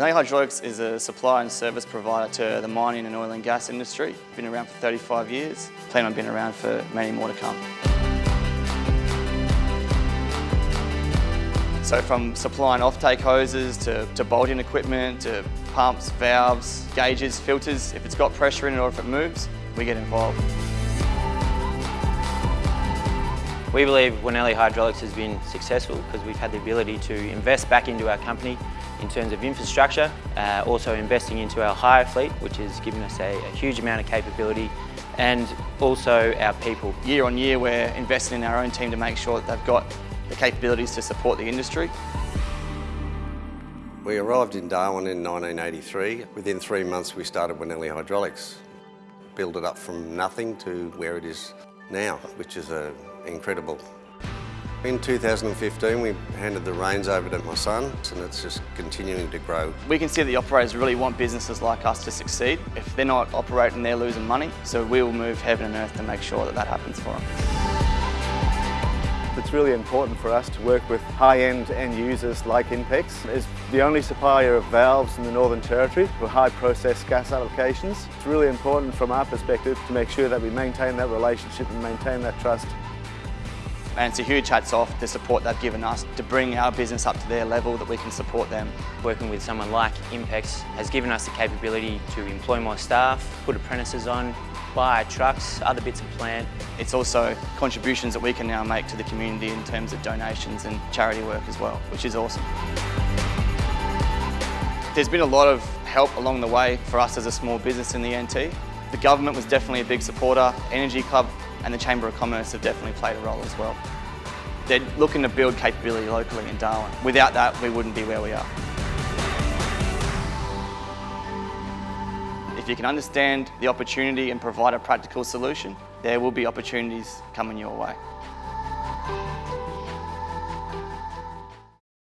Manelli Hydraulics is a supply and service provider to the mining and oil and gas industry. Been around for 35 years. Plan on being around for many more to come. So from supplying off-take hoses to, to bolting equipment to pumps, valves, gauges, filters, if it's got pressure in it or if it moves, we get involved. We believe Wanelli Hydraulics has been successful because we've had the ability to invest back into our company in terms of infrastructure, uh, also investing into our hire fleet, which has given us a, a huge amount of capability, and also our people. Year on year, we're investing in our own team to make sure that they've got the capabilities to support the industry. We arrived in Darwin in 1983. Within three months we started Wanelli Hydraulics. Built it up from nothing to where it is now, which is uh, incredible. In 2015 we handed the reins over to my son and it's just continuing to grow. We can see that the operators really want businesses like us to succeed. If they're not operating, they're losing money. So we will move heaven and earth to make sure that that happens for them. It's really important for us to work with high-end end users like Inpex. It's the only supplier of valves in the Northern Territory for high process gas applications. It's really important from our perspective to make sure that we maintain that relationship and maintain that trust. And it's a huge hats off the support they've given us to bring our business up to their level that we can support them. Working with someone like Inpex has given us the capability to employ more staff, put apprentices on, buy trucks, other bits of plant. It's also contributions that we can now make to the community in terms of donations and charity work as well, which is awesome. There's been a lot of help along the way for us as a small business in the NT. The government was definitely a big supporter, Energy Club and the Chamber of Commerce have definitely played a role as well. They're looking to build capability locally in Darwin. Without that, we wouldn't be where we are. If you can understand the opportunity and provide a practical solution, there will be opportunities coming your way.